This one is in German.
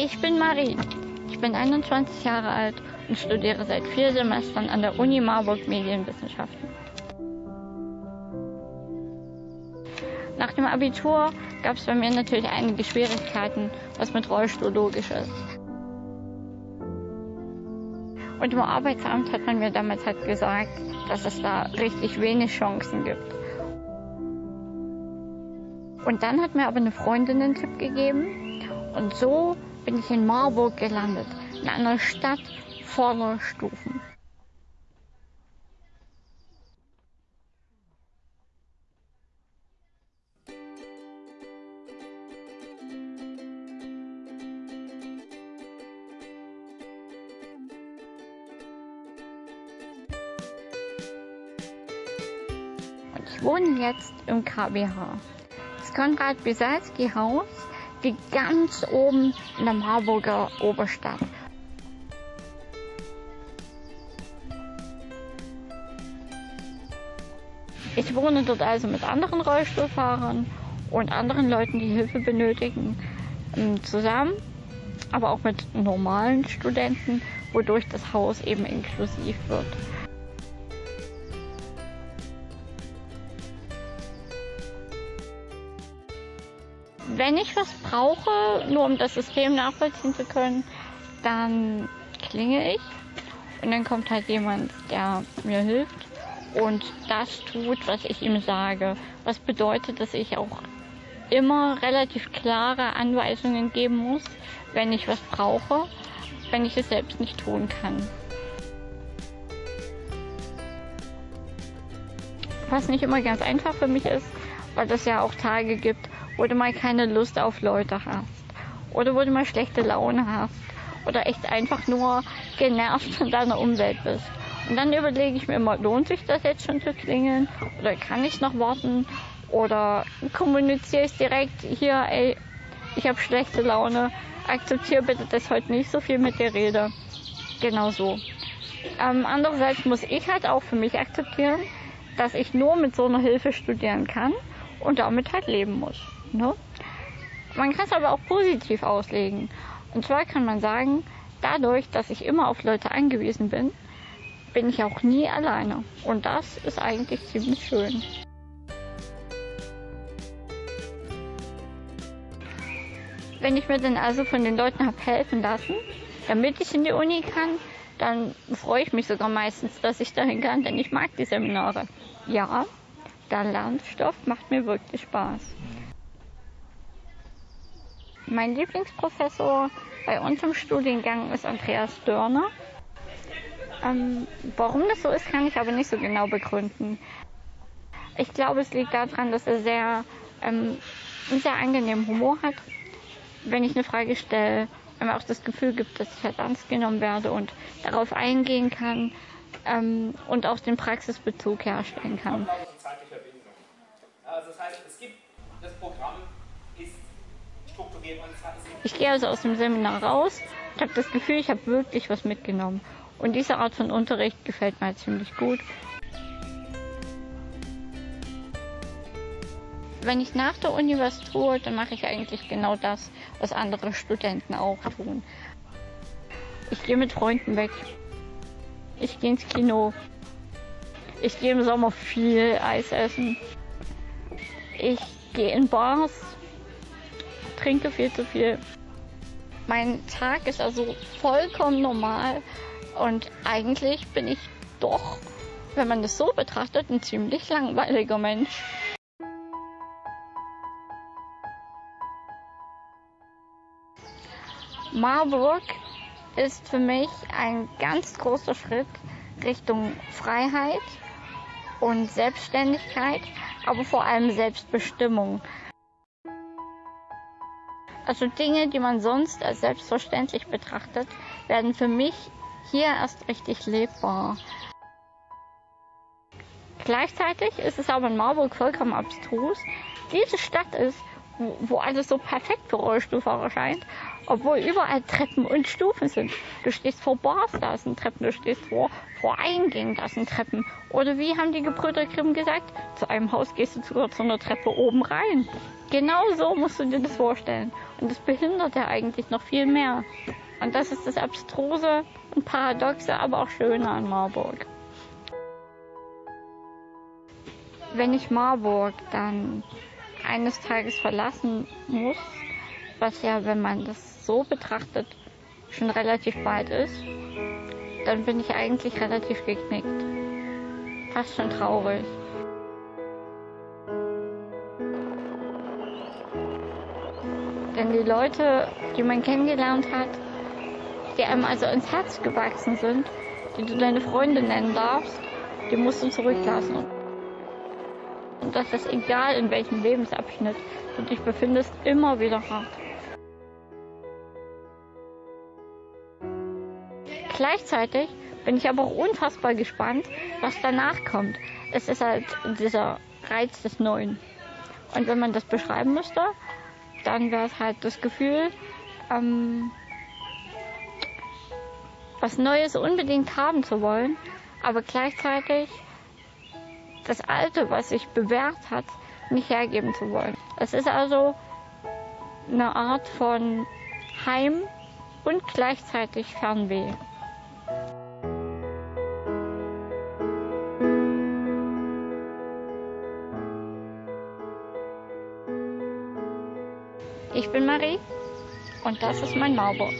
Ich bin Marie. Ich bin 21 Jahre alt und studiere seit vier Semestern an der Uni Marburg Medienwissenschaften. Nach dem Abitur gab es bei mir natürlich einige Schwierigkeiten, was mit Rollstuhl logisch ist. Und im Arbeitsamt hat man mir damals halt gesagt, dass es da richtig wenig Chancen gibt. Und dann hat mir aber eine Freundin einen Tipp gegeben und so bin ich in Marburg gelandet, in einer Stadt voller Stufen. Ich wohne jetzt im KBH. Das Konrad-Bisalski-Haus liegt ganz oben in der Marburger Oberstadt. Ich wohne dort also mit anderen Rollstuhlfahrern und anderen Leuten, die Hilfe benötigen, ähm, zusammen, aber auch mit normalen Studenten, wodurch das Haus eben inklusiv wird. Wenn ich was brauche, nur um das System nachvollziehen zu können, dann klinge ich und dann kommt halt jemand, der mir hilft und das tut, was ich ihm sage. Was bedeutet, dass ich auch immer relativ klare Anweisungen geben muss, wenn ich was brauche, wenn ich es selbst nicht tun kann. Was nicht immer ganz einfach für mich ist, weil es ja auch Tage gibt, wo du mal keine Lust auf Leute hast oder wo du mal schlechte Laune hast oder echt einfach nur genervt von deiner Umwelt bist. Und dann überlege ich mir immer, lohnt sich das jetzt schon zu klingeln oder kann ich noch warten oder kommuniziere ich direkt hier, ey, ich habe schlechte Laune, akzeptiere bitte, dass heute nicht so viel mit dir rede. Genau so. Ähm, andererseits muss ich halt auch für mich akzeptieren, dass ich nur mit so einer Hilfe studieren kann und damit halt leben muss. Ne? Man kann es aber auch positiv auslegen. Und zwar kann man sagen, dadurch, dass ich immer auf Leute angewiesen bin, bin ich auch nie alleine. Und das ist eigentlich ziemlich schön. Wenn ich mir dann also von den Leuten habe helfen lassen, damit ich in die Uni kann, dann freue ich mich sogar meistens, dass ich dahin kann, denn ich mag die Seminare. Ja, der Lernstoff macht mir wirklich Spaß. Mein Lieblingsprofessor bei uns im Studiengang ist Andreas Dörner. Ähm, warum das so ist, kann ich aber nicht so genau begründen. Ich glaube, es liegt daran, dass er sehr, ähm, einen sehr angenehmen Humor hat. Wenn ich eine Frage stelle, mir auch das Gefühl gibt, dass ich halt ernst genommen werde und darauf eingehen kann ähm, und auch den Praxisbezug herstellen kann. Also das heißt, es gibt das Programm ich gehe also aus dem Seminar raus und habe das Gefühl, ich habe wirklich was mitgenommen. Und diese Art von Unterricht gefällt mir ziemlich gut. Wenn ich nach der Uni was tue, dann mache ich eigentlich genau das, was andere Studenten auch tun. Ich gehe mit Freunden weg. Ich gehe ins Kino. Ich gehe im Sommer viel Eis essen. Ich gehe in Bars trinke viel zu viel. Mein Tag ist also vollkommen normal und eigentlich bin ich doch, wenn man das so betrachtet, ein ziemlich langweiliger Mensch. Marburg ist für mich ein ganz großer Schritt Richtung Freiheit und Selbstständigkeit, aber vor allem Selbstbestimmung. Also Dinge, die man sonst als selbstverständlich betrachtet, werden für mich hier erst richtig lebbar. Gleichzeitig ist es aber in Marburg vollkommen abstrus. Diese Stadt ist, wo, alles so perfekt für Rollstuhlfahrer scheint Obwohl überall Treppen und Stufen sind. Du stehst vor Bars, da sind Treppen. Du stehst vor, vor Eingängen, da sind Treppen. Oder wie haben die Gebrüder Grimm gesagt? Zu einem Haus gehst du sogar zu einer Treppe oben rein. Genau so musst du dir das vorstellen. Und das behindert ja eigentlich noch viel mehr. Und das ist das Abstruse und Paradoxe, aber auch Schöne an Marburg. Wenn ich Marburg dann eines Tages verlassen muss, was ja, wenn man das so betrachtet, schon relativ bald ist, dann bin ich eigentlich relativ geknickt. Fast schon traurig. Denn die Leute, die man kennengelernt hat, die einem also ins Herz gewachsen sind, die du deine Freunde nennen darfst, die musst du zurücklassen. Und das ist egal, in welchem Lebensabschnitt du dich befindest, immer wieder hart. Gleichzeitig bin ich aber auch unfassbar gespannt, was danach kommt. Es ist halt dieser Reiz des Neuen. Und wenn man das beschreiben müsste, dann wäre es halt das Gefühl, ähm, was Neues unbedingt haben zu wollen, aber gleichzeitig das Alte, was sich bewährt hat, nicht hergeben zu wollen. Es ist also eine Art von Heim und gleichzeitig Fernweh. Ich bin Marie und das ist mein Marburg.